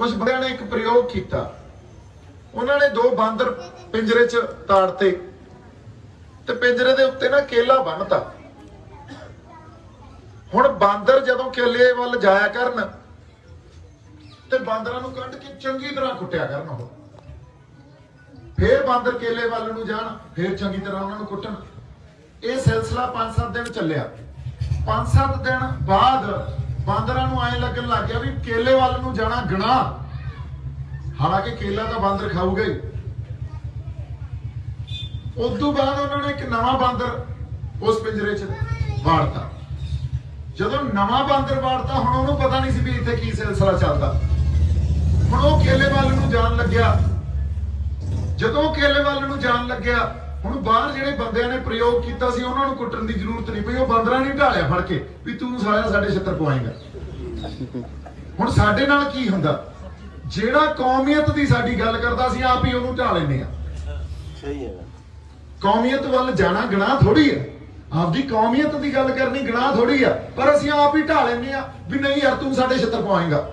ਕੁਝ ਬੰਦਿਆਂ ਨੇ ਇੱਕ ਪ੍ਰਯੋਗ ਕੀਤਾ। ਉਹਨਾਂ ਨੇ ਦੋ ਬਾਂਦਰ ਪਿੰਜਰੇ 'ਚ ਤਾੜਤੇ ਤੇ ਪਿੰਜਰੇ ਦੇ ਉੱਤੇ ਨਾ ਕੇਲਾ ਬੰਨਤਾ। ਹੁਣ ਬਾਂਦਰ ਜਦੋਂ ਕੇਲੇ ਵੱਲ ਜਾਇਆ ਕਰਨ ਤੇ ਬਾਂਦਰਾਂ ਨੂੰ ਕੱਢ ਕੇ ਚੰਗੀ ਤਰ੍ਹਾਂ ਕੁੱਟਿਆ ਕਰਨ ਉਹ। ਫੇਰ ਬਾਂਦਰ ਕੇਲੇ ਵੱਲ ਨੂੰ ਜਾਣ, ਫੇਰ ਚੰਗੀ ਤਰ੍ਹਾਂ ਉਹਨਾਂ ਨੂੰ ਕੁੱਟਣ। ਇਹ ਸਿਲਸਿਲਾ 5-7 ਦਿਨ ਚੱਲਿਆ। 5-7 ਦਿਨ ਬਾਅਦ ਬਾਂਦਰਾਂ ਨੂੰ ਐਂ ਲੱਗਣ ਲੱਗ ਗਿਆ ਵੀ ਕੇਲੇ ਵੱਲ ਨੂੰ ਜਾਣਾ ਗੁਨਾਹ। ਹਾਲਾਂਕਿ ਕੇਲਾ ਤਾਂ ਬਾਂਦਰ ਖਾਊਗਾ ਹੀ। ਉਸ ਤੋਂ ਬਾਅਦ ਉਹਨਾਂ ਨੇ ਇੱਕ ਨਵਾਂ ਬਾਂਦਰ ਉਸ ਪਿੰਜਰੇ 'ਚ ਵਾੜਤਾ। ਜਦੋਂ ਨਵਾਂ ਬਾਂਦਰ ਵਾੜਤਾ, ਹੁਣ ਉਹਨੂੰ ਪਤਾ ਨਹੀਂ ਸੀ ਵੀ ਇੱਥੇ ਕੀ ਸਿਲਸਿਲਾ ਚੱਲਦਾ। ਹੁਣ ਉਹ ਕੇਲੇ ਵੱਲ ਨੂੰ ਜਾਣ ਲੱਗਿਆ। ਜਦੋਂ ਉਹ ਕੇਲੇ ਵੱਲ ਨੂੰ ਜਾਣ ਲੱਗਿਆ, ਹੁਣ ਬਾਹਰ ਜਿਹੜੇ ਬੰਦਿਆਂ ਨੇ ਪ੍ਰਯੋਗ ਕੀਤਾ ਸੀ, ਉਹਨਾਂ ਨੂੰ ਕੁੱਟਣ ਦੀ ਜ਼ਰੂਰਤ ਨਹੀਂ ਪਈ। ਉਹ ਬਾਂਦਰਾਂ ਨੇ ਢਾਲਿਆ ਫੜ ਕੇ ਵੀ ਤੂੰ ਸਾਲਿਆ ਸਾਡੇ ਛੱਤਰ ਪਵਾਏਂਗਾ। ਹੁਣ ਸਾਡੇ ਨਾਲ ਕੀ ਹੁੰਦਾ? ਜਿਹੜਾ ਕੌਮੀਅਤ ਦੀ ਸਾਡੀ ਗੱਲ ਕਰਦਾ ਸੀ ਆਪ ਹੀ ਉਹਨੂੰ ਢਾ ਲੈਂਦੇ ਆ। ਸਹੀ ਹੈ। ਕੌਮੀਅਤ ਵੱਲ ਜਾਣਾ ਗੁਨਾਹ ਥੋੜੀ ਹੈ। ਆਪਦੀ ਕੌਮੀਅਤ ਦੀ ਗੱਲ ਕਰਨੀ ਗੁਨਾਹ ਥੋੜੀ ਆ ਪਰ ਅਸੀਂ ਆਪ ਹੀ ਢਾ ਲੈਂਦੇ ਆ ਵੀ ਨਹੀਂ ਯਾਰ ਤੂੰ ਸਾਡੇ ਛੱਤਰ ਪਵਾਏਂਗਾ।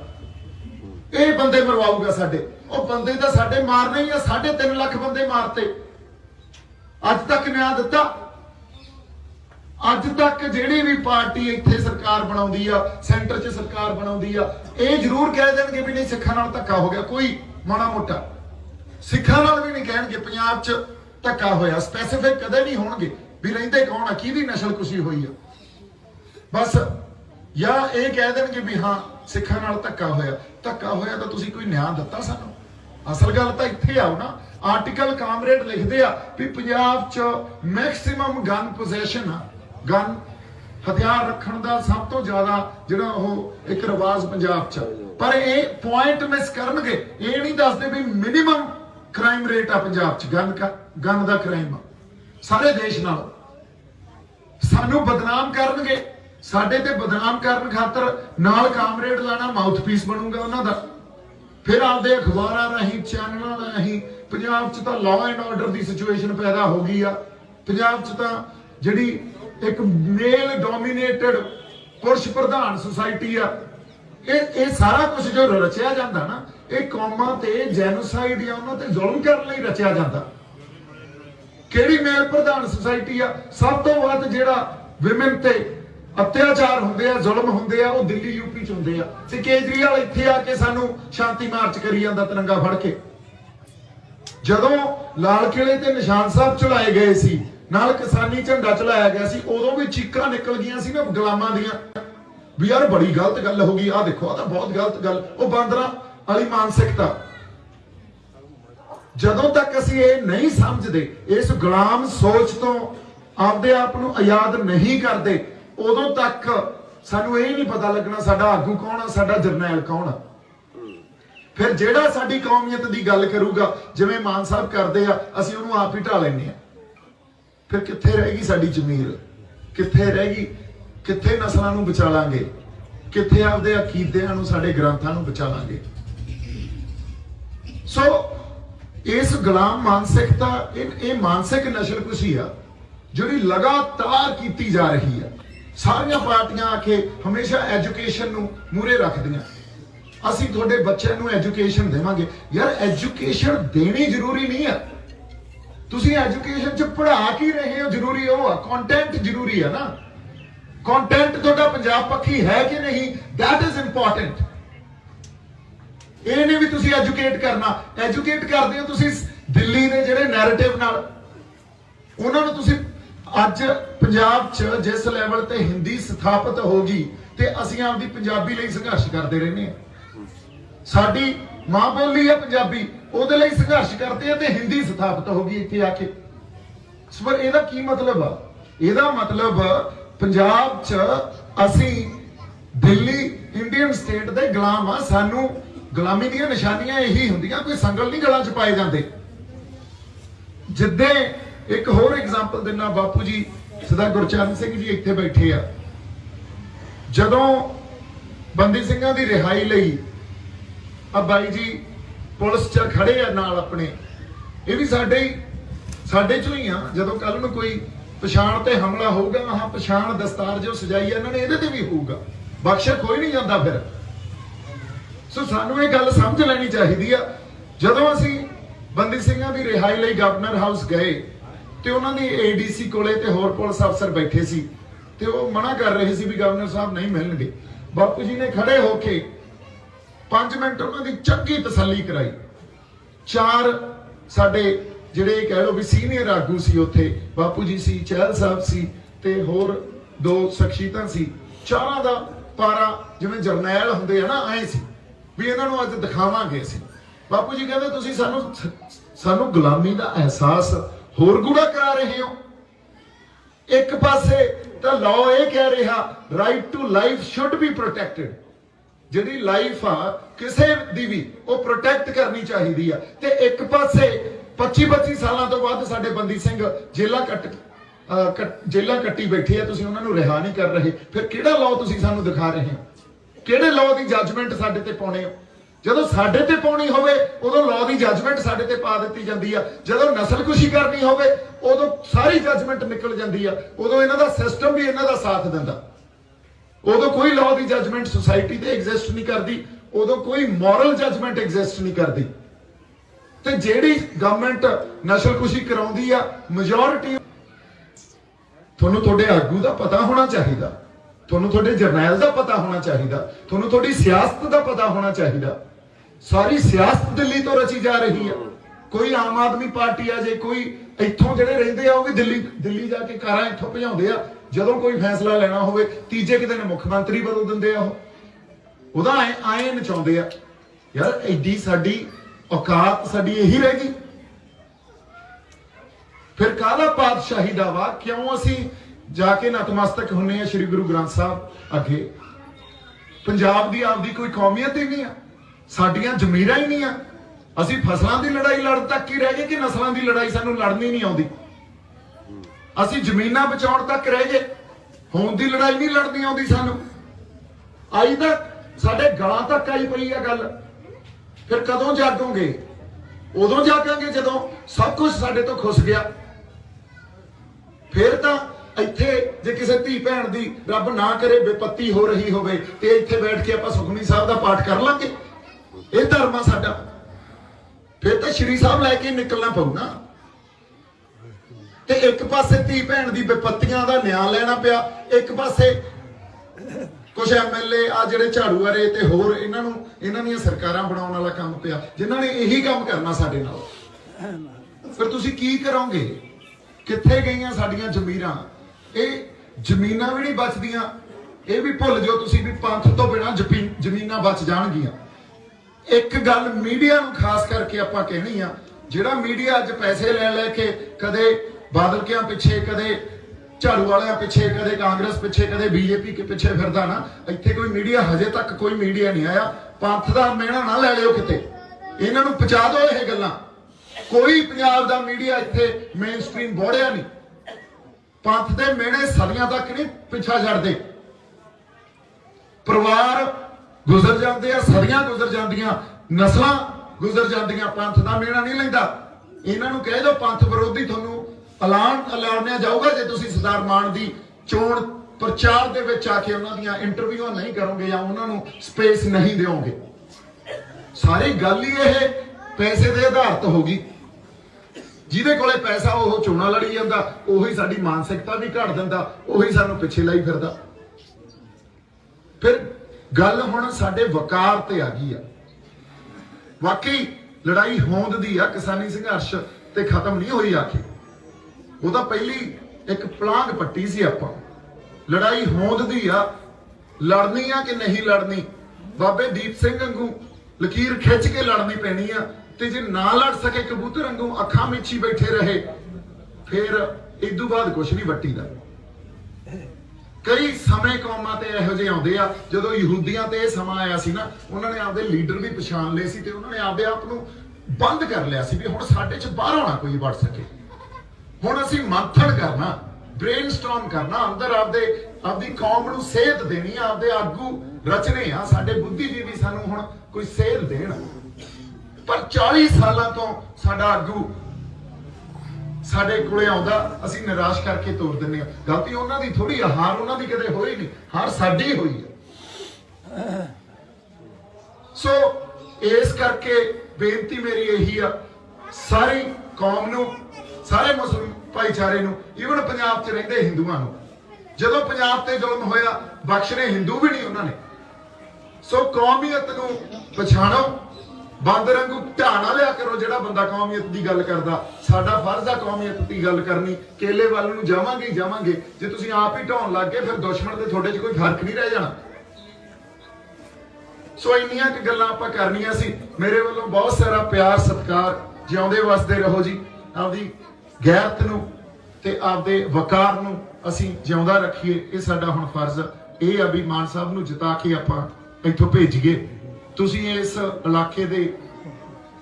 ਇਹ ਬੰਦੇ ਮਰਵਾਊਗਾ ਸਾਡੇ। ਉਹ ਬੰਦੇ ਤਾਂ ਸਾਡੇ ਮਾਰਨੇ ਹੀ ਆ 3.5 ਲੱਖ ਬੰਦੇ ਮਾਰਤੇ। ਅੱਜ ਤੱਕ ਨਿਆਂ ਦਿੱਤਾ। ਅੱਜ ਤੱਕ ਜਿਹੜੀ ਵੀ ਪਾਰਟੀ ਇੱਥੇ ਸਰਕਾਰ ਬਣਾਉਂਦੀ ਆ, ਸੈਂਟਰ 'ਚ ਸਰਕਾਰ ਬਣਾਉਂਦੀ ਆ, ਇਹ ਜ਼ਰੂਰ ਕਹਿ ਦੇਣਗੇ ਵੀ ਨਹੀਂ, ਸਿੱਖਾਂ ਨਾਲ ਧੱਕਾ ਹੋ ਗਿਆ। ਕੋਈ ਮਾੜਾ ਮੋਟਾ ਸਿੱਖਾਂ ਨਾਲ ਵੀ ਨਹੀਂ ਕਹਿਣਗੇ, ਪੰਜਾਬ 'ਚ ਧੱਕਾ ਹੋਇਆ। ਸਪੈਸੀਫਿਕ ਕਦੇ ਨਹੀਂ ਹੋਣਗੇ ਵੀ ਰਹਿੰਦੇ ਕੌਣ ਆ ਕਿਹਦੀ ਨਸਲ ਕੁਸ਼ੀ ਹੋਈ ਆ। ਬਸ ਜਾਂ ਇਹ ਕਹਿ ਦੇਣਗੇ ਵੀ ਹਾਂ, ਸਿੱਖਾਂ ਨਾਲ ਧੱਕਾ ਹੋਇਆ। ਧੱਕਾ ਹੋਇਆ ਤਾਂ ਤੁਸੀਂ ਕੋਈ ਨਿਆਂ ਦਿੱਤਾ ਸਾਨੂੰ। ਅਸਲ ਗੱਲ ਤਾਂ ਇੱਥੇ ਆਓ ਨਾ ਆਰਟੀਕਲ ਕਾਮਰੇਡ ਲਿਖਦੇ ਆ ਵੀ ਪੰਜਾਬ 'ਚ ਮੈਕਸਿਮਮ ਗਨ ਪੋਜੀਸ਼ਨ ਆ। ਗਨ ਹਥਿਆਰ ਰੱਖਣ ਦਾ ਸਭ ਤੋਂ ਜ਼ਿਆਦਾ ਜਿਹੜਾ ਉਹ ਇੱਕ ਰਿਵਾਜ ਪੰਜਾਬ 'ਚ ਪਰ ਇਹ ਪੁਆਇੰਟ ਮਿਸ ਕਰਨਗੇ, ਇਹ ਨਹੀਂ ਦੱਸਦੇ ਵੀ ਮਿਨੀਮਮ ਕ੍ਰਾਈਮ ਰੇਟ ਆ ਪੰਜਾਬ 'ਚ। ਗਨ ਦਾ ਗਨ ਦਾ ਕ੍ਰਾਈਮ ਸਾਰੇ ਦੇਸ਼ ਨਾਲ। ਸਾਨੂੰ ਬਦਨਾਮ ਕਰਨਗੇ। ਸਾਡੇ ਤੇ ਬਦਨਾਮ ਕਰਨ ਖਾਤਰ ਨਾਲ ਕਾਮਰੇਡ ਲਾਣਾ ਮਾਊਥਪੀਸ ਬਣੂਗਾ ਉਹਨਾਂ ਦਾ। ਫਿਰ ਆਪਦੇ ਅਖਬਾਰਾਂ ਰਾਹੀਂ, ਚੈਨਲਾਂ ਰਾਹੀਂ, ਪੰਜਾਬ 'ਚ ਤਾਂ ਲਾਅ ਐਂਡ ਆਰਡਰ ਦੀ ਸਿਚੁਏਸ਼ਨ ਪੈਦਾ ਹੋ ਗਈ ਆ। ਪੰਜਾਬ 'ਚ ਤਾਂ ਜਿਹੜੀ ਇੱਕ ਮੇਲ ਡੋਮੀਨੇਟਡ ਪੁਰਸ਼ ਪ੍ਰਧਾਨ ਸੁਸਾਇਟੀ ਆ। ਇਹ ਇਹ ਸਾਰਾ ਕੁਝ ਜੋ ਰਚਿਆ ਜਾਂਦਾ ਨਾ, ਇਹ ਕੌਮਾਂ ਤੇ ਜੈਨੋਸਾਈਡ ਜਾਂ ਉਹਨਾਂ ਤੇ ਜ਼ੁਲਮ ਕਰਨ ਲਈ ਰਚਿਆ ਜਾਂਦਾ। ਕਿਹੜੀ ਮੇਲ ਪ੍ਰਧਾਨ ਸੁਸਾਇਟੀ ਆ? ਸਭ ਤੋਂ ਵੱਧ ਜਿਹੜਾ ਵਿਮਨ ਤੇ ਅਤਿਆਚਾਰ ਹੁੰਦੇ ਆ, ਜ਼ੁਲਮ ਹੁੰਦੇ ਆ, ਉਹ ਦਿੱਲੀ ਯੂਪੀ ਚ ਹੁੰਦੇ ਆ। ਤੇ ਕੇਜਰੀਵਾਲ ਇੱਥੇ ਆ ਕੇ ਸਾਨੂੰ ਸ਼ਾਂਤੀ ਮਾਰਚ ਕਰੀ ਜਾਂਦਾ ਤਿਰੰਗਾ ਫੜ ਕੇ। ਜਦੋਂ ਲਾਲ ਕਿਲੇ ਤੇ ਨਿਸ਼ਾਨ ਸਾਹਿਬ ਚੜਾਏ ਗਏ ਸੀ ਨਾਲ ਕਿਸਾਨੀ ਝੰਡਾ ਚਲਾਇਆ ਗਿਆ ਸੀ, ਉਦੋਂ ਵੀ ਚੀਕਾਂ ਨਿਕਲ ਗਈਆਂ ਸੀ ਨਾ ਗੁਲਾਮਾਂ ਦੀਆਂ। ਵੀ ਯਾਰ ਬੜੀ ਗਲਤ ਗੱਲ ਹੋ ਗਈ ਆ ਦੇਖੋ ਆ ਤਾਂ ਬਹੁਤ ਗਲਤ ਗੱਲ। ਉਹ ਬਾਂਦਰਾਂ ਵਾਲੀ ਮਾਨਸਿਕਤਾ। ਜਦੋਂ ਤੱਕ ਅਸੀਂ ਇਹ ਨਹੀਂ ਸਮਝਦੇ, ਇਸ ਗੁਲਾਮ ਸੋਚ ਤੋਂ ਆਪਦੇ ਆਪ ਨੂੰ ਆਜ਼ਾਦ ਨਹੀਂ ਕਰਦੇ, ਉਦੋਂ ਤੱਕ ਸਾਨੂੰ ਇਹ ਨਹੀਂ ਪਤਾ ਲੱਗਣਾ ਸਾਡਾ ਆਗੂ ਕੌਣ ਆ, ਸਾਡਾ ਜਰਨੈਲ ਕੌਣ ਆ। ਫਿਰ ਜਿਹੜਾ ਸਾਡੀ ਕੌਮੀਅਤ ਦੀ ਗੱਲ ਕਰੂਗਾ, ਜਿਵੇਂ ਮਾਨ ਸਾਹਿਬ ਕਰਦੇ ਆ, ਅਸੀਂ ਉਹਨੂੰ ਆਪ ਹੀ ਢਾ ਲੈਂਦੇ ਆ। ਫਿਰ ਕਿੱਥੇ ਰਹੇਗੀ ਸਾਡੀ ਜ਼ਮੀਰ? ਕਿੱਥੇ ਰਹਿ ਗਈ? ਕਿੱਥੇ ਨਸਲਾਂ ਨੂੰ ਬਚਾ ਲਾਂਗੇ? ਕਿੱਥੇ ਆਪਦੇ ਅਕੀਦਿਆਂ ਨੂੰ, ਸਾਡੇ ਗ੍ਰੰਥਾਂ ਨੂੰ ਬਚਾ ਲਾਂਗੇ? ਸੋ ਇਸ ਗੁਲਾਮ ਮਾਨਸਿਕਤਾ ਇਹ ਇਹ ਮਾਨਸਿਕ ਨਸ਼ਲਕੁਸ਼ੀ ਆ, ਜਿਹੜੀ ਲਗਾਤਾਰ ਕੀਤੀ ਜਾ ਰਹੀ ਆ। ਸਾਰੀਆਂ ਪਾਰਟੀਆਂ ਆ ਕੇ ਹਮੇਸ਼ਾ ਐਜੂਕੇਸ਼ਨ ਨੂੰ ਮੂਰੇ ਰੱਖਦੀਆਂ। ਅਸੀਂ ਤੁਹਾਡੇ ਬੱਚਿਆਂ ਨੂੰ ਐਜੂਕੇਸ਼ਨ ਦੇਵਾਂਗੇ। ਯਾਰ, ਐਜੂਕੇਸ਼ਨ ਦੇਣੀ ਜ਼ਰੂਰੀ ਨਹੀਂ ਆ। ਤੁਸੀਂ ਐਜੂਕੇਸ਼ਨ ਚ ਪੜ੍ਹਾ ਕੀ ਰਹੇ ਹੋ? ਜ਼ਰੂਰੀ ਉਹ ਆ ਕੰਟੈਂਟ ਜ਼ਰੂਰੀ ਆ ਨਾ। ਕੰਟੈਂਟ ਤੁਹਾਡਾ ਪੰਜਾਬ ਪੱਖੀ ਹੈ ਕਿ ਨਹੀਂ? That ਇਜ਼ ਇੰਪੋਰਟੈਂਟ ਇਹ ਨਹੀਂ ਵੀ ਤੁਸੀਂ ਐਜੂਕੇਟ ਕਰਨਾ। ਐਜੂਕੇਟ ਕਰਦੇ ਹੋ ਤੁਸੀਂ ਦਿੱਲੀ ਦੇ ਜਿਹੜੇ ਨੈਰੇਟਿਵ ਨਾਲ। ਉਹਨਾਂ ਨੂੰ ਤੁਸੀਂ ਅੱਜ ਪੰਜਾਬ 'ਚ ਜਿਸ ਲੈਵਲ ਤੇ ਹਿੰਦੀ ਸਥਾਪਿਤ ਹੋ ਗਈ ਤੇ ਅਸੀਂ ਆਪਦੀ ਪੰਜਾਬੀ ਲਈ ਸੰਘਰਸ਼ ਕਰਦੇ ਰਹਿੰਦੇ ਹਾਂ। ਸਾਡੀ ਮਾਂ ਬੋਲੀ ਹੈ ਪੰਜਾਬੀ। ਉਹਦੇ ਲਈ ਸੰਘਰਸ਼ ਕਰਦੇ ਆ ਤੇ ਹਿੰਦੀ ਸਥਾਪਿਤ ਹੋ ਗਈ ਇੱਥੇ ਆ ਕੇ। ਪਰ ਇਹਦਾ ਕੀ ਮਤਲਬ? ਆ ਇਹਦਾ ਮਤਲਬ ਪੰਜਾਬ 'ਚ ਅਸੀਂ ਦਿੱਲੀ ਇੰਡੀਅਨ ਸਟੇਟ ਦੇ ਗੁਲਾਮ ਆ। ਸਾਨੂੰ ਗੁਲਾਮੀ ਦੀਆਂ ਨਿਸ਼ਾਨੀਆਂ ਇਹੀ ਹੁੰਦੀਆਂ, ਕੋਈ ਸੰਗਲ ਨਹੀਂ ਗਲਾਂ 'ਚ ਪਾਏ ਜਾਂਦੇ। ਜਿੱਦੇ ਇੱਕ ਹੋਰ ਐਗਜ਼ਾਮਪਲ ਦਿੰਨਾ ਬਾਪੂ ਜੀ ਸਦਾ ਗੁਰਚਰਨ ਸਿੰਘ ਜੀ ਇੱਥੇ ਬੈਠੇ ਆ। ਜਦੋਂ ਬੰਦੀ ਸਿੰਘਾਂ ਦੀ ਰਿਹਾਈ ਲਈ ਆ ਬਾਈ ਜੀ ਪੁਲਿਸ 'ਚ ਖੜੇ ਆ ਨਾਲ ਆਪਣੇ। ਇਹ ਵੀ ਸਾਡੇ ਹੀ ਸਾਡੇ ਚੋਂ ਹੀ ਆ। ਜਦੋਂ ਕੱਲ ਨੂੰ ਕੋਈ ਪਛਾਣ ਤੇ ਹਮਲਾ ਹੋਊਗਾ ਹਾਂ ਪਛਾਣ ਦਸਤਾਰ ਜੋ ਸਜਾਈ ਆ, ਇਹਨਾਂ ਨੇ ਇਹਦੇ ਤੇ ਵੀ ਹੋਊਗਾ। ਬਖਸ਼ਿਆ ਕੋਈ ਨਹੀਂ ਜਾਂਦਾ ਫਿਰ। ਸੋ ਸਾਨੂੰ ਇਹ ਗੱਲ ਸਮਝ ਲੈਣੀ ਚਾਹੀਦੀ ਆ। ਜਦੋਂ ਅਸੀਂ ਬੰਦੀ ਸਿੰਘਾਂ ਦੀ ਰਿਹਾਈ ਲਈ ਗਵਰਨਰ ਹਾਊਸ ਗਏ, ਤੇ ਉਹਨਾਂ ਦੀ ਏਡੀਸੀ ਕੋਲੇ ਤੇ ਹੋਰ ਪੁਲਿਸ ਅਫਸਰ ਬੈਠੇ ਸੀ, ਤੇ ਉਹ ਮਨਾ ਕਰ ਰਹੇ ਸੀ ਵੀ ਗਵਰਨਰ ਸਾਹਿਬ ਨਹੀਂ ਮਿਲਣਗੇ। ਬਾਪੂ ਜੀ ਨੇ ਖੜੇ ਹੋ ਕੇ 5 ਮਿੰਟ ਉਹਨਾਂ ਦੀ ਚੰਗੀ ਤਸੱਲੀ ਕਰਾਈ। ਚਾਰ ਸਾਡੇ ਜਿਹੜੇ ਕਹਿ ਲਓ ਵੀ ਸੀਨੀਅਰ ਆਗੂ ਸੀ ਉੱਥੇ, ਬਾਪੂ ਜੀ ਸੀ, ਚਹਿਲ ਸਾਹਿਬ ਸੀ ਤੇ ਹੋਰ ਦੋ ਸ਼ਖਸੀਅਤਾਂ ਸੀ। ਚਾਰਾਂ ਦਾ ਪਾਰਾ ਜਿਵੇਂ ਜਰਨੈਲ ਹੁੰਦੇ ਆ ਨਾ, ਐ ਸੀ ਵੀ ਇਹਨਾਂ ਨੂੰ ਅੱਜ ਦਿਖਾਵਾਂਗੇ ਅਸੀਂ। ਬਾਪੂ ਜੀ ਕਹਿੰਦੇ, ਤੁਸੀਂ ਸਾਨੂੰ ਸਾਨੂੰ ਗੁਲਾਮੀ ਦਾ ਅਹਿਸਾਸ ਹੋਰ ਗੂੜਾ ਕਰਾ ਰਹੇ ਹੋ। ਇੱਕ ਪਾਸੇ ਤਾਂ ਲਾਅ ਇਹ ਕਹਿ ਰਿਹਾ right to life should be protected ਜਿਹੜੀ ਲਾਈਫ ਆ, ਕਿਸੇ ਦੀ ਵੀ, ਉਹ ਪ੍ਰੋਟੈਕਟ ਕਰਨੀ ਚਾਹੀਦੀ ਆ। ਤੇ ਇੱਕ ਪਾਸੇ 25 25 ਸਾਲਾਂ ਤੋਂ ਬਾਅਦ ਸਾਡੇ ਬੰਦੀ ਸਿੰਘ ਜੇਲਾ ਕੱਟ, ਅਹ, ਕੱਟੀ ਬੈਠੇ ਆ, ਤੁਸੀਂ ਉਹਨਾਂ ਨੂੰ ਰਿਹਾ ਨਹੀਂ ਕਰ ਰਹੇ। ਫਿਰ ਕਿਹੜਾ ਲਾਅ ਤੁਸੀਂ ਸਾਨੂੰ ਦਿਖਾ ਰਹੇ ਹੋ? ਕਿਹੜੇ ਲਾਅ ਦੀ ਜੱਜਮੈਂਟ ਸਾਡੇ ਤੇ ਪਾਉਣੇ ਹੋ? ਜਦੋਂ ਸਾਡੇ ਤੇ ਪਾਉਣੀ ਹੋਵੇ, ਉਦੋਂ ਲਾਅ ਦੀ ਜੱਜਮੈਂਟ ਸਾਡੇ ਤੇ ਪਾ ਦਿੱਤੀ ਜਾਂਦੀ ਆ। ਜਦੋਂ ਨਸਲਕੁਸ਼ੀ ਕਰਨੀ ਹੋਵੇ, ਉਦੋਂ ਸਾਰੀ ਜੱਜਮੈਂਟ ਨਿਕਲ ਜਾਂਦੀ ਆ। ਉਦੋਂ ਇਹਨਾਂ ਦਾ ਸਿਸਟਮ ਵੀ ਇਹਨਾਂ ਦਾ ਸਾਥ ਦਿੰਦਾ। ਉਦੋਂ ਕੋਈ ਲਾਅ ਦੀ ਜੱਜਮੈਂਟ ਸੁਸਾਇਟੀ ਤੇ ਐਗਜ਼ਿਸਟ ਨਹੀਂ ਕਰਦੀ, ਉਦੋਂ ਕੋਈ ਮੋਰਲ ਜੱਜਮੈਂਟ ਐਗਜ਼ਿਸਟ ਨਹੀਂ ਕਰਦੀ। ਤੇ ਜਿਹੜੀ ਗਵਰਨਮੈਂਟ ਨਸਲਕੁਸ਼ੀ ਕਰਾਉਂਦੀ ਆ ਮੈਜੋਰਿਟੀ ਤੁਹਾਨੂੰ ਤੁਹਾਡੇ ਆਗੂ ਦਾ ਪਤਾ ਹੋਣਾ ਚਾਹੀਦਾ, ਤੁਹਾਨੂੰ ਤੁਹਾਡੇ ਜਰਨੈਲ ਦਾ ਪਤਾ ਹੋਣਾ ਚਾਹੀਦਾ, ਤੁਹਾਨੂੰ ਤੁਹਾਡੀ ਸਿਆਸਤ ਦਾ ਪਤਾ ਹੋਣਾ ਚਾਹੀਦਾ। ਸਾਰੀ ਸਿਆਸਤ ਦਿੱਲੀ ਤੋਂ ਰਚੀ ਜਾ ਰਹੀ ਆ। ਕੋਈ ਆਮ ਆਦਮੀ ਪਾਰਟੀ ਆ ਜੇ, ਕੋਈ ਇੱਥੋਂ ਜਿਹੜੇ ਰਹਿੰਦੇ ਆ, ਉਹ ਵੀ ਦਿੱਲੀ ਦਿੱਲੀ ਜਾ ਕੇ ਕਾਰਾਂ ਇੱਥੋਂ ਭਜਾਉਂਦੇ ਆ। ਜਦੋਂ ਕੋਈ ਫੈਸਲਾ ਲੈਣਾ ਹੋਵੇ, ਤੀਜੇ ਕੁ ਦਿਨ ਮੁੱਖ ਮੰਤਰੀ ਬਦਲ ਦਿੰਦੇ ਆ ਉਹ। ਉਹਦਾ ਐ ਆਏ ਨਚਾਉਂਦੇ ਆ। ਯਾਰ, ਐਡੀ ਸਾਡੀ ਔਕਾਤ ਸਾਡੀ ਇਹੀ ਰਹਿ ਗਈ। ਫਿਰ ਕਾਲਾ ਪਾਤਸ਼ਾਹੀ ਦਾ ਵਾ ਕਿਉਂ ਅਸੀਂ ਜਾ ਕੇ ਨਤਮਸਤਕ ਹੁੰਨੇ ਆ ਸ੍ਰੀ ਗੁਰੂ ਗ੍ਰੰਥ ਸਾਹਿਬ ਅੱਗੇ? ਪੰਜਾਬ ਦੀ ਆਪਦੀ ਕੋਈ ਕੌਮੀਅਤ ਹੀ ਨਹੀਂ ਆ। ਸਾਡੀਆਂ ਜ਼ਮੀਰਾਂ ਹੀ ਨਹੀਂ ਆ। ਅਸੀਂ ਫਸਲਾਂ ਦੀ ਲੜਾਈ ਲੜ ਤੱਕ ਹੀ ਰਹਿ ਗਏ ਕਿ ਨਸਲਾਂ ਦੀ ਲੜਾਈ ਸਾਨੂੰ ਲੜਨੀ ਨਹੀਂ ਆਉਂਦੀ? ਅਸੀਂ ਜ਼ਮੀਨਾਂ ਬਚਾਉਣ ਤੱਕ ਰਹਿ ਗਏ। ਹੋਣ ਦੀ ਲੜਾਈ ਨਹੀਂ ਲੜਨੀ ਆਉਂਦੀ ਸਾਨੂੰ। ਆਈ ਤਾਂ ਸਾਡੇ ਗਲਾਂ ਤੱਕ ਆਈ ਪਈ ਆ ਗੱਲ। ਫਿਰ ਕਦੋਂ ਜਾਗੋਗੇ? ਉਦੋਂ ਜਾਗਾਂਗੇ ਜਦੋਂ ਸਭ ਕੁਝ ਸਾਡੇ ਤੋਂ ਖੁੱਸ ਗਿਆ। ਫਿਰ ਤਾਂ ਇੱਥੇ ਜੇ ਕਿਸੇ ਧੀ ਭੈਣ ਦੀ ਰੱਬ ਨਾ ਕਰੇ, ਬੇਪਤੀ ਹੋ ਰਹੀ ਹੋਵੇ, ਤੇ ਇੱਥੇ ਬੈਠ ਕੇ ਆਪਾਂ ਸੁਖਮਨੀ ਸਾਹਿਬ ਦਾ ਪਾਠ ਕਰ ਲਾਂਗੇ। ਇਹ ਧਰਮ ਆ ਸਾਡਾ। ਫਿਰ ਤਾਂ ਸ਼੍ਰੀ ਸਾਹਿਬ ਲੈ ਕੇ ਨਿਕਲਣਾ ਪਊ ਨਾ। ਤੇ ਇੱਕ ਪਾਸੇ ਧੀ ਭੈਣ ਦੀ ਵਿਪੱਤੀਆਂ ਦਾ ਨਿਆਂ ਲੈਣਾ ਪਿਆ, ਇੱਕ ਪਾਸੇ ਕੁਝ ਐਮਐਲਏ ਆ ਜਿਹੜੇ ਝਾੜੂ ਵਾਲੇ ਤੇ ਹੋਰ ਇਹਨਾਂ ਨੂੰ, ਇਹਨਾਂ ਦੀਆਂ ਸਰਕਾਰਾਂ ਬਣਾਉਣ ਵਾਲਾ ਕੰਮ ਪਿਆ, ਜਿਨ੍ਹਾਂ ਨੇ ਇਹੀ ਕੰਮ ਕਰਨਾ ਸਾਡੇ ਨਾਲ। ਫਿਰ ਤੁਸੀਂ ਕੀ ਕਰੋਗੇ? ਕਿੱਥੇ ਗਈਆਂ ਸਾਡੀਆਂ ਜ਼ਮੀਰਾਂ? ਇਹ ਜ਼ਮੀਨਾਂ ਵੀ ਨਹੀਂ ਬਚਦੀਆਂ, ਇਹ ਵੀ ਭੁੱਲ ਜਾਓ ਤੁਸੀਂ ਵੀ ਪੰਥ ਤੋਂ ਬਿਨਾਂ ਜ਼ਮੀ- ਜ਼ਮੀਨਾਂ ਬਚ ਜਾਣਗੀਆਂ। ਇੱਕ ਗੱਲ ਮੀਡੀਆ ਨੂੰ ਖਾਸ ਕਰਕੇ ਆਪਾਂ ਕਹਿਣੀ ਆ, ਜਿਹੜਾ ਮੀਡੀਆ ਅੱਜ ਪੈਸੇ ਲੈ ਲੈ ਕੇ ਕਦੇ ਬਾਦਲਕਿਆਂ ਪਿੱਛੇ, ਕਦੇ ਝਾੜੂ ਵਾਲਿਆਂ ਪਿੱਛੇ, ਕਦੇ ਕਾਂਗਰਸ ਪਿੱਛੇ, ਕਦੇ ਬੀਜੇਪੀ ਕੇ ਪਿੱਛੇ ਫਿਰਦਾ ਨਾ, ਇੱਥੇ ਕੋਈ ਮੀਡੀਆ ਹਜੇ ਤੱਕ ਕੋਈ ਮੀਡੀਆ ਨਹੀਂ ਆਇਆ। ਪੰਥ ਦਾ ਮਿਹਣਾ ਨਾ ਲੈ ਲਿਓ ਕਿਤੇ। ਇਹਨਾਂ ਨੂੰ ਪਹੁੰਚਾ ਦਿਓ ਇਹ ਗੱਲਾਂ। ਕੋਈ ਪੰਜਾਬ ਦਾ ਮੀਡੀਆ ਇੱਥੇ ਮੇਨ ਸਟ੍ਰੀਮ ਬੋੜਿਆ ਨਹੀਂ। ਪੰਥ ਦੇ ਮਿਹਣੇ ਸਦੀਆਂ ਤੱਕ ਨਹੀਂ ਪਿੱਛਾ ਛੱਡਦੇ। ਪਰਿਵਾਰ ਗੁਜ਼ਰ ਜਾਂਦੇ ਆ ਸਦੀਆਂ ਗੁਜ਼ਰ ਜਾਂਦੀਆਂ, ਨਸਲਾਂ ਗੁਜ਼ਰ ਜਾਂਦੀਆਂ, ਪੰਥ ਦਾ ਮੇਣਾ ਨਹੀਂ ਲੈਂਦਾ। ਇਹਨਾਂ ਨੂੰ ਕਹਿ ਦਿਓ ਪੰਥ ਵਿਰੋਧੀ ਤੁਹਾਨੂੰ ਐਲਾਨ ਐਲਾਨਿਆ ਜਾਊਗਾ ਜੇ ਤੁਸੀਂ ਸਰਦਾਰ ਮਾਨ ਦੀ ਚੋਣ ਪ੍ਰਚਾਰ ਦੇ ਵਿੱਚ ਆ ਕੇ ਉਹਨਾਂ ਦੀਆਂ ਇੰਟਰਵਿਊਆਂ ਨਹੀਂ ਕਰੋਗੇ ਜਾਂ ਉਹਨਾਂ ਨੂੰ ਸਪੇਸ ਨਹੀਂ ਦਿਓਗੇ। ਸਾਰੀ ਗੱਲ ਹੀ ਇਹ ਪੈਸੇ ਦੇ ਆਧਾਰਿਤ ਹੋ ਗਈ। ਜਿਹਦੇ ਕੋਲੇ ਪੈਸਾ ਉਹ ਚੋਣਾਂ ਲੜੀ ਜਾਂਦਾ, ਉਹੀ ਸਾਡੀ ਮਾਨਸਿਕਤਾ ਵੀ ਘੜ ਦਿੰਦਾ, ਉਹੀ ਸਾਨੂੰ ਪਿੱਛੇ ਲਾਈ ਫਿਰਦਾ। ਫਿਰ ਗੱਲ ਹੁਣ ਸਾਡੇ ਵਕਾਰ ਤੇ ਆ ਗਈ ਆ। ਵਾਕਈ ਲੜਾਈ ਹੋਂਦ ਦੀ ਆ, ਕਿਸਾਨੀ ਸੰਘਰਸ਼ ਤੇ ਖਤਮ ਨਹੀਂ ਹੋਈ ਆਖੇ। ਉਹ ਤਾਂ ਪਹਿਲੀ ਇੱਕ ਪਲਾਂਗ ਪੱਟੀ ਸੀ ਆਪਾਂ। ਲੜਾਈ ਹੋਂਦ ਦੀ ਆ, ਲੜਨੀ ਆ ਕਿ ਨਹੀਂ ਲੜਨੀ? ਬਾਬੇ ਦੀਪ ਸਿੰਘ ਵਾਂਗੂ ਲਕੀਰ ਖਿੱਚ ਕੇ ਲੜਨੀ ਪੈਣੀ ਆ ਤੇ ਜੇ ਨਾ ਲੜ ਸਕੇ ਕਬੂਤਰ ਵਾਂਗੂ ਅੱਖਾਂ ਮੀਚੀ ਬੈਠੇ ਰਹੇ, ਫਿਰ ਇਦੋਂ ਬਾਅਦ ਕੁਝ ਨਹੀਂ ਵੱਟੀ ਦਾ ਕਈ ਸਮੇਂ ਕੌਮਾਂ ਤੇ ਇਹੋ ਜਿਹੇ ਆਉਂਦੇ ਆ, ਜਦੋਂ ਯਹੂਦੀਆਂ ਤੇ ਇਹ ਸਮਾਂ ਆਇਆ ਸੀ ਨਾ, ਉਹਨਾਂ ਨੇ ਆਪਦੇ ਲੀਡਰ ਵੀ ਪਛਾਣ ਲਏ ਸੀ ਤੇ ਉਹਨਾਂ ਨੇ ਆਪਦੇ ਆਪ ਨੂੰ ਬੰਦ ਕਰ ਲਿਆ ਸੀ ਵੀ ਹੁਣ ਸਾਡੇ ਚ ਬਾਹਰ ਆਉਣਾ ਕੋਈ ਵੜ ਸਕੇ। ਹੁਣ ਅਸੀਂ ਮੰਥਨ ਕਰਨਾ ਬ੍ਰੇਨਸਟਾਰਮ ਕਰਨਾ, ਅੰਦਰ ਆਪਦੇ, ਆਪਦੀ ਕੌਮ ਨੂੰ ਸੇਧ ਦੇਣੀ ਆ, ਆਪਦੇ ਆਗੂ ਰਚਨੇ ਆ, ਸਾਡੇ ਬੁੱਧੀਜੀਵੀ ਸਾਨੂੰ ਹੁਣ ਕੋਈ ਸੇਧ ਦੇਣ। ਪਰ 40 ਸਾਲਾਂ ਤੋਂ ਸਾਡਾ ਆਗੂ ਸਾਡੇ ਕੋਲੇ ਆਉਂਦਾ, ਅਸੀਂ ਨਿਰਾਸ਼ ਕਰਕੇ ਤੋੜ ਦਿੰਨੇ ਆ ਗਲਤੀ ਉਹਨਾਂ ਦੀ ਥੋੜੀ ਆ, ਹਾਰ ਉਹਨਾਂ ਦੀ ਕਦੇ ਹੋਈ ਨਹੀਂ, ਹਾਰ ਸਾਡੀ ਹੋਈ ਆ। ਸੋ ਇਸ ਕਰਕੇ ਬੇਨਤੀ ਮੇਰੀ ਇਹੀ ਆ, ਸਾਰੀ ਕੌਮ ਨੂੰ, ਸਾਰੇ ਮੁਸਲਿਮ ਭਾਈਚਾਰੇ ਨੂੰ ਈਵਨ ਪੰਜਾਬ 'ਚ ਰਹਿੰਦੇ ਹਿੰਦੂਆਂ ਨੂੰ, ਜਦੋਂ ਪੰਜਾਬ ਤੇ ਜ਼ੁਲਮ ਹੋਇਆ ਬਖਸ਼ਣੇ ਹਿੰਦੂ ਵੀ ਨਹੀਂ ਉਹਨਾਂ ਨੇ। ਸੋ ਕੌਮੀਅਤ ਨੂੰ ਪਛਾਣੋ ਬੰਦ ਰੰਗੂ ਢਾਣਾ ਲਿਆ ਕਰੋ ਜਿਹੜਾ ਬੰਦਾ ਕੌਮੀਅਤ ਦੀ ਗੱਲ ਕਰਦਾ। ਸਾਡਾ ਫਰਜ਼ ਆ ਕੌਮੀਅਤ ਦੀ ਗੱਲ ਕਰਨੀ। ਕੇਲੇ ਵੱਲ ਨੂੰ ਜਾਵਾਂਗੇ ਜਾਵਾਂਗੇ। ਜੇ ਤੁਸੀਂ ਆਪ ਹੀ ਢਾਉਣ ਲੱਗ ਗਏ, ਫਿਰ ਦੁਸ਼ਮਣ ਤੇ ਤੁਹਾਡੇ 'ਚ ਕੋਈ ਫ਼ਰਕ ਨਹੀਂ ਰਹਿ ਜਾਣਾ। ਸੋ ਇੰਨੀਆਂ ਕਿ ਗੱਲਾਂ ਆਪਾਂ ਕਰਨੀਆਂ ਸੀ। ਮੇਰੇ ਵੱਲੋਂ ਬਹੁਤ ਸਾਰਾ ਪਿਆਰ, ਸਤਿਕਾਰ ਜਿਉਂਦੇ ਵਸਦੇ ਰਹੋ ਜੀ। ਆਪਦੀ ਗੈਰਤ ਨੂੰ ਤੇ ਆਪਦੇ ਵਕਾਰ ਨੂੰ ਅਸੀਂ ਜਿਉਂਦਾ ਰੱਖੀਏ। ਇਹ ਸਾਡਾ ਹੁਣ ਫਰਜ਼ ਇਹ ਆ ਵੀ ਮਾਨ ਸਾਹਿਬ ਨੂੰ ਜਿਤਾ ਕੇ ਆਪਾਂ ਇੱਥੋਂ ਭੇਜੀਏ ਤੁਸੀਂ ਇਸ ਇਲਾਕੇ ਦੇ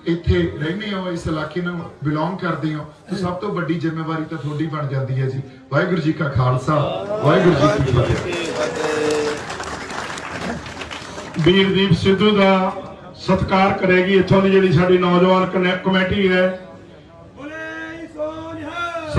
ਇੱਥੇ ਰਹਿੰਦੇ ਹੋ ਇਸ ਇਲਾਕੇ ਨੂੰ ਬਿਲੋਂਗ ਕਰਦੇ ਹੋ ਤਾਂ ਸਭ ਤੋਂ ਵੱਡੀ ਜ਼ਿੰਮੇਵਾਰੀ ਤਾਂ ਤੁਹਾਡੀ ਬਣ ਜਾਂਦੀ ਹੈ ਜੀ। ਵਾਹਿਗੁਰੂ ਜੀ ਕਾ ਖਾਲਸਾ ਵਾਹਿਗੁਰੂ ਜੀ ਕੀ ਫਤਿਹ। ਵੀਰਦੀਪ ਸਿੱਧੂ ਦਾ ਸਤਿਕਾਰ ਕਰੇਗੀ ਇੱਥੋਂ ਦੀ ਜਿਹੜੀ ਸਾਡੀ ਨੌਜਵਾਨ ਕਮੇਟੀ ਹੈ। ਬੋਲੇ ਸੋਨਿਹਾ